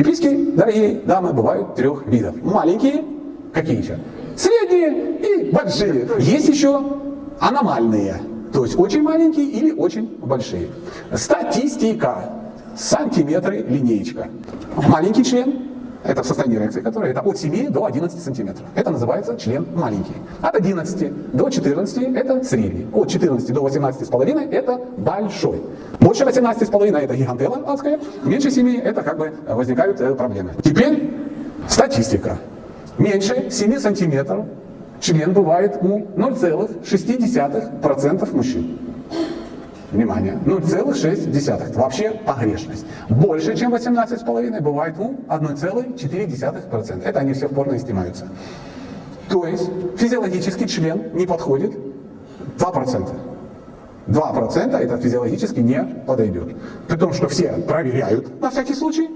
Пиписьки, дорогие дамы, бывают трех видов. Маленькие, какие еще? Средние и большие. Есть еще аномальные, то есть очень маленькие или очень большие. Статистика. Сантиметры линеечка. Маленький член это в состоянии реакции, которое это от 7 до 11 сантиметров. Это называется член маленький. От 11 до 14 это средний. От 14 до 18,5 это большой. Больше 18,5 это гигантела адская. Меньше 7 это как бы возникают э, проблемы. Теперь статистика. Меньше 7 сантиметров член бывает у 0,6% мужчин. Внимание, 0,6. Вообще погрешность. Больше, чем 18,5 бывает у 1,4%. Это они все в порно снимаются. То есть физиологический член не подходит 2%. 2% это физиологически не подойдет. При том, что все проверяют на всякий случай,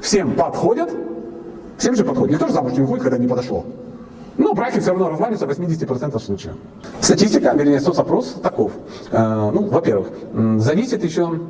всем подходят, всем же подходит. Никто же замуж не выходит, когда не подошло. Но браки все равно развалится в 80% случаев. Статистика, вернее, соцопрос таков. Э, ну, во-первых, зависит еще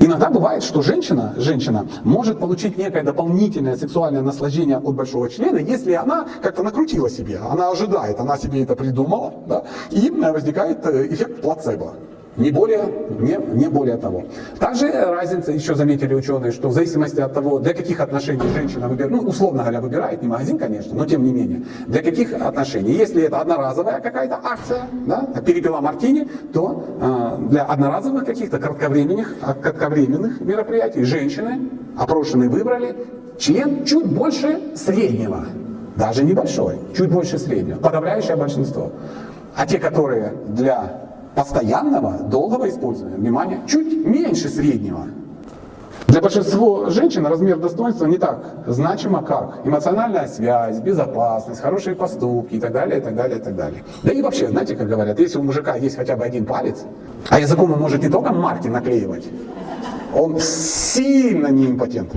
Иногда бывает, что женщина, женщина может получить некое дополнительное сексуальное наслаждение от большого члена, если она как-то накрутила себе, она ожидает, она себе это придумала, да, и возникает э, эффект плацебо. Не более, не, не более того. Также разница, еще заметили ученые, что в зависимости от того, для каких отношений женщина выбирает, ну, условно говоря, выбирает, не магазин, конечно, но тем не менее, для каких отношений. Если это одноразовая какая-то акция, да, перепила мартини, то э, для одноразовых каких-то кратковременных, кратковременных мероприятий женщины, опрошенные, выбрали член чуть больше среднего. Даже небольшой, чуть больше среднего, подавляющее большинство. А те, которые для постоянного, долгого использования, внимание, чуть меньше среднего. Для большинства женщин размер достоинства не так значимо, как эмоциональная связь, безопасность, хорошие поступки и так далее, и так далее, и так далее. Да и вообще, знаете, как говорят, если у мужика есть хотя бы один палец, а языком он может не только марки наклеивать, он сильно не импотент.